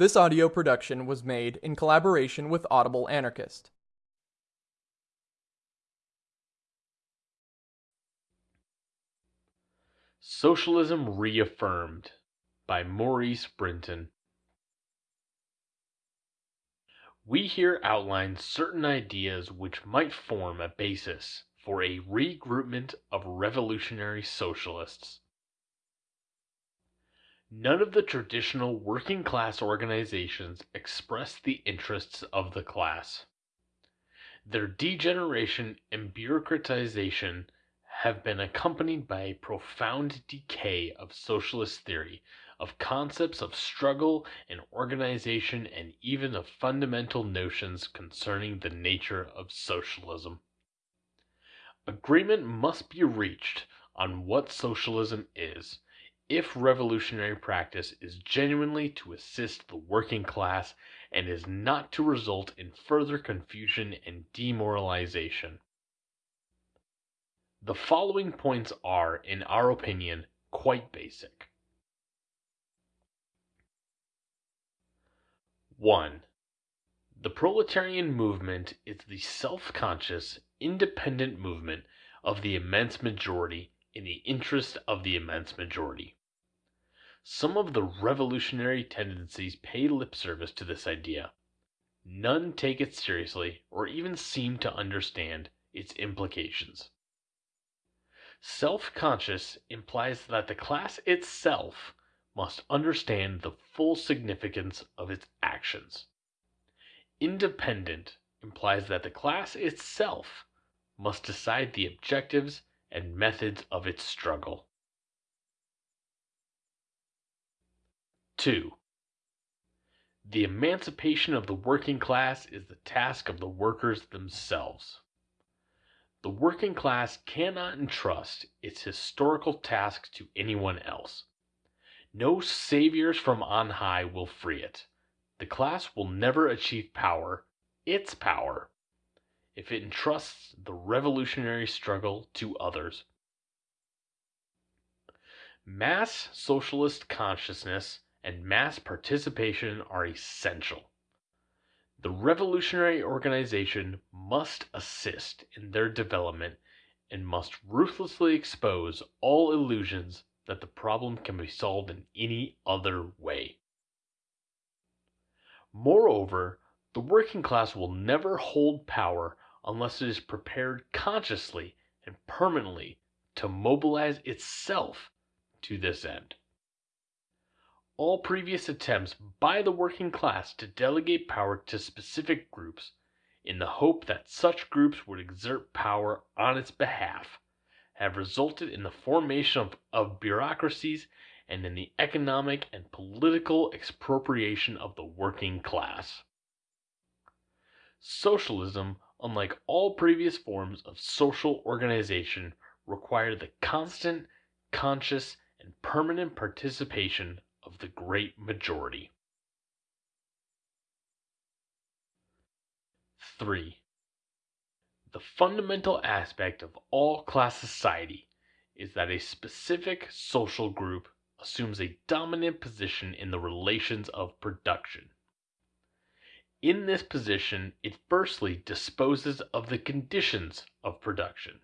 This audio production was made in collaboration with Audible Anarchist. Socialism Reaffirmed by Maurice Brinton. We here outline certain ideas which might form a basis for a regroupment of revolutionary socialists. None of the traditional working class organizations express the interests of the class. Their degeneration and bureaucratization have been accompanied by a profound decay of socialist theory, of concepts of struggle and organization, and even of fundamental notions concerning the nature of socialism. Agreement must be reached on what socialism is if revolutionary practice is genuinely to assist the working class and is not to result in further confusion and demoralization. The following points are, in our opinion, quite basic. 1. The proletarian movement is the self conscious, independent movement of the immense majority in the interest of the immense majority. Some of the revolutionary tendencies pay lip service to this idea. None take it seriously or even seem to understand its implications. Self conscious implies that the class itself must understand the full significance of its actions. Independent implies that the class itself must decide the objectives and methods of its struggle. 2. The emancipation of the working class is the task of the workers themselves. The working class cannot entrust its historical task to anyone else. No saviors from on high will free it. The class will never achieve power, its power, if it entrusts the revolutionary struggle to others. Mass socialist consciousness and mass participation are essential. The revolutionary organization must assist in their development and must ruthlessly expose all illusions that the problem can be solved in any other way. Moreover, the working class will never hold power unless it is prepared consciously and permanently to mobilize itself to this end all previous attempts by the working class to delegate power to specific groups, in the hope that such groups would exert power on its behalf, have resulted in the formation of, of bureaucracies and in the economic and political expropriation of the working class. Socialism, unlike all previous forms of social organization, required the constant, conscious, and permanent participation of the great majority. 3. The fundamental aspect of all class society is that a specific social group assumes a dominant position in the relations of production. In this position, it firstly disposes of the conditions of production,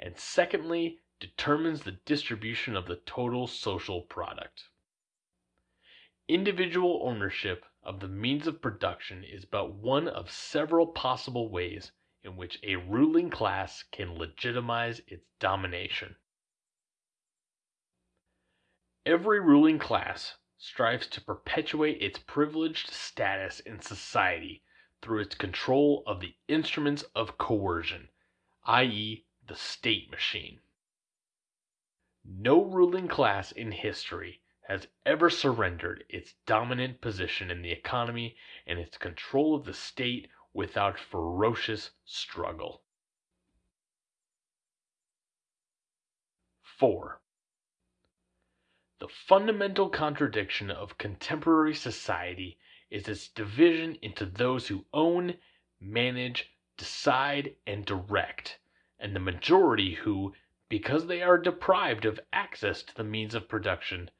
and secondly determines the distribution of the total social product. Individual ownership of the means of production is but one of several possible ways in which a ruling class can legitimize its domination. Every ruling class strives to perpetuate its privileged status in society through its control of the instruments of coercion, i.e., the state machine. No ruling class in history has ever surrendered its dominant position in the economy and its control of the state without ferocious struggle. 4. The fundamental contradiction of contemporary society is its division into those who own, manage, decide, and direct, and the majority who, because they are deprived of access to the means of production,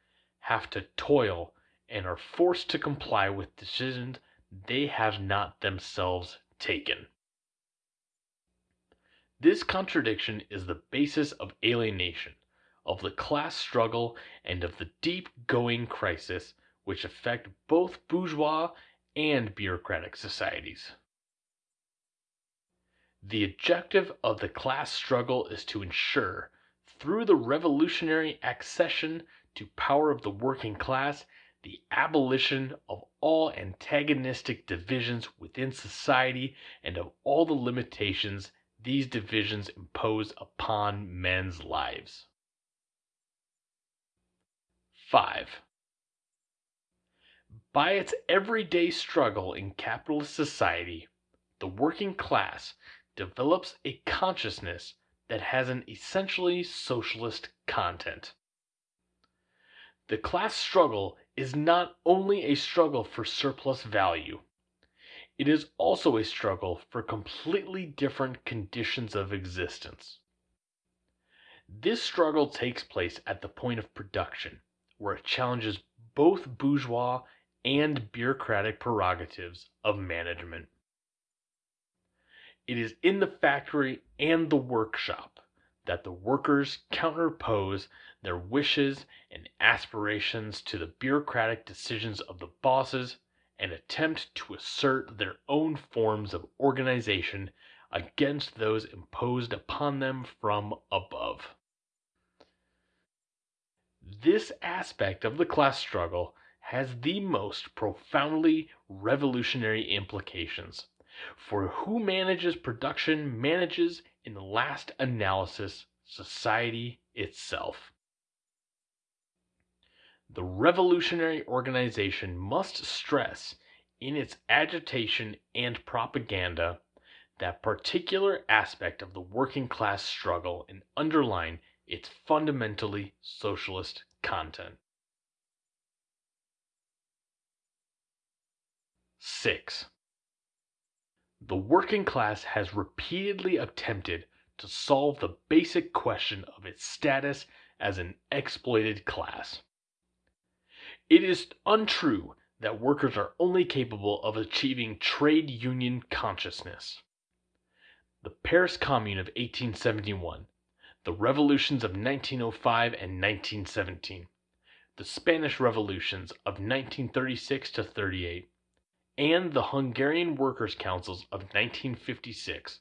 have to toil and are forced to comply with decisions they have not themselves taken. This contradiction is the basis of alienation, of the class struggle, and of the deep going crisis which affect both bourgeois and bureaucratic societies. The objective of the class struggle is to ensure, through the revolutionary accession to power of the working class, the abolition of all antagonistic divisions within society and of all the limitations these divisions impose upon men's lives. 5. By its everyday struggle in capitalist society, the working class develops a consciousness that has an essentially socialist content. The class struggle is not only a struggle for surplus value, it is also a struggle for completely different conditions of existence. This struggle takes place at the point of production, where it challenges both bourgeois and bureaucratic prerogatives of management. It is in the factory and the workshop that the workers counterpose their wishes and aspirations to the bureaucratic decisions of the bosses and attempt to assert their own forms of organization against those imposed upon them from above. This aspect of the class struggle has the most profoundly revolutionary implications, for who manages production manages, in the last analysis, society itself. The revolutionary organization must stress, in its agitation and propaganda, that particular aspect of the working class struggle and underline its fundamentally socialist content. 6. The working class has repeatedly attempted to solve the basic question of its status as an exploited class. It is untrue that workers are only capable of achieving trade union consciousness. The Paris Commune of 1871, the revolutions of 1905 and 1917, the Spanish revolutions of 1936 to 38, and the Hungarian Workers' Councils of 1956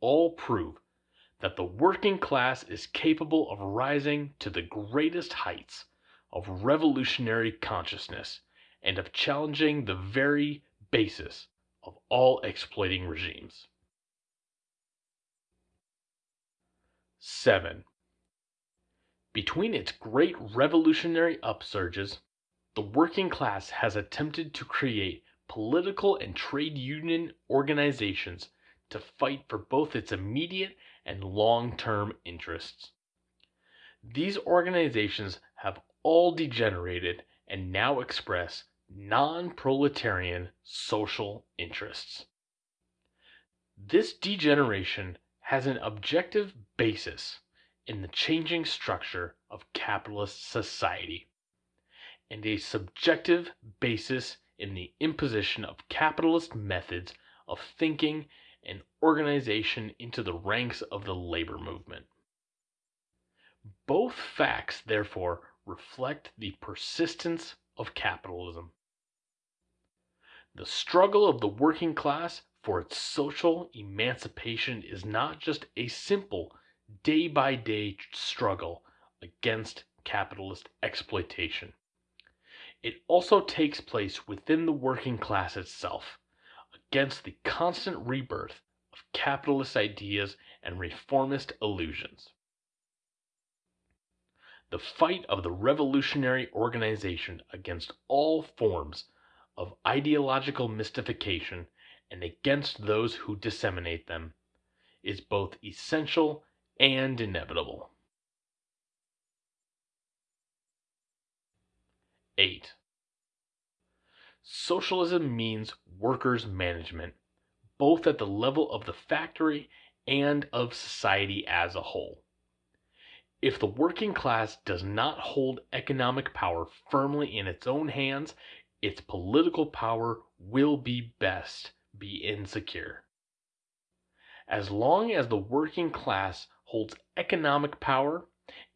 all prove that the working class is capable of rising to the greatest heights of revolutionary consciousness and of challenging the very basis of all exploiting regimes. 7. Between its great revolutionary upsurges, the working class has attempted to create political and trade union organizations to fight for both its immediate and long term interests. These organizations have all degenerated and now express non proletarian social interests. This degeneration has an objective basis in the changing structure of capitalist society, and a subjective basis in the imposition of capitalist methods of thinking and organization into the ranks of the labor movement. Both facts, therefore, reflect the persistence of capitalism. The struggle of the working class for its social emancipation is not just a simple day by day struggle against capitalist exploitation. It also takes place within the working class itself, against the constant rebirth of capitalist ideas and reformist illusions. The fight of the revolutionary organization against all forms of ideological mystification and against those who disseminate them is both essential and inevitable. 8. Socialism means workers' management, both at the level of the factory and of society as a whole. If the working class does not hold economic power firmly in its own hands, its political power will be best be insecure. As long as the working class holds economic power,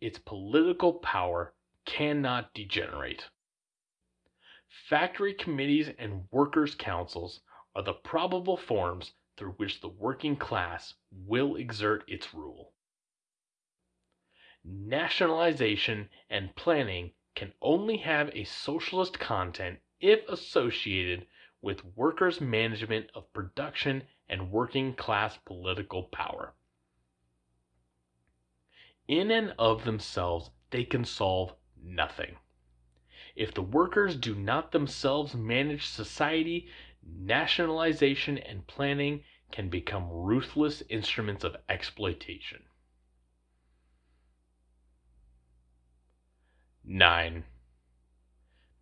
its political power cannot degenerate. Factory committees and workers' councils are the probable forms through which the working class will exert its rule. Nationalization and planning can only have a socialist content if associated with workers' management of production and working class political power. In and of themselves, they can solve nothing. If the workers do not themselves manage society, nationalization and planning can become ruthless instruments of exploitation. 9.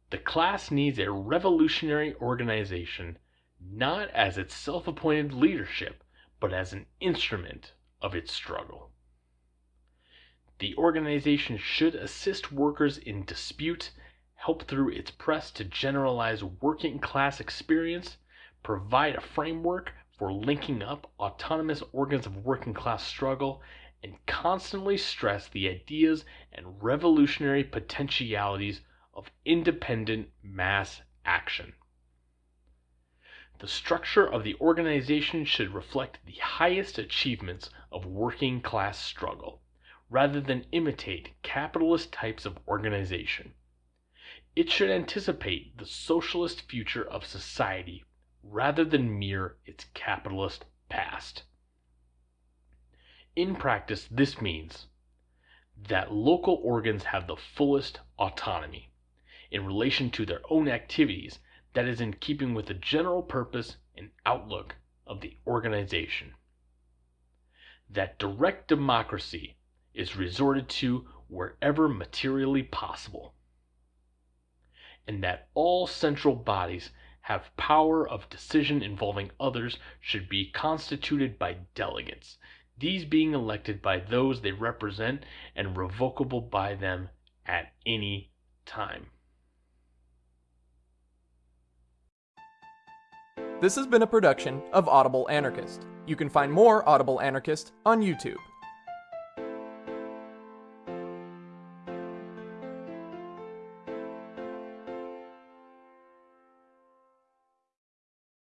The class needs a revolutionary organization not as its self appointed leadership, but as an instrument of its struggle. The organization should assist workers in dispute, help through its press to generalize working class experience, provide a framework for linking up autonomous organs of working class struggle, and constantly stress the ideas and revolutionary potentialities of independent mass action. The structure of the organization should reflect the highest achievements of working class struggle, rather than imitate capitalist types of organization. It should anticipate the socialist future of society rather than mirror its capitalist past. In practice, this means that local organs have the fullest autonomy in relation to their own activities that is in keeping with the general purpose and outlook of the organization. That direct democracy is resorted to wherever materially possible. And that all central bodies have power of decision involving others should be constituted by delegates, these being elected by those they represent and revocable by them at any time. This has been a production of Audible Anarchist. You can find more Audible Anarchist on YouTube.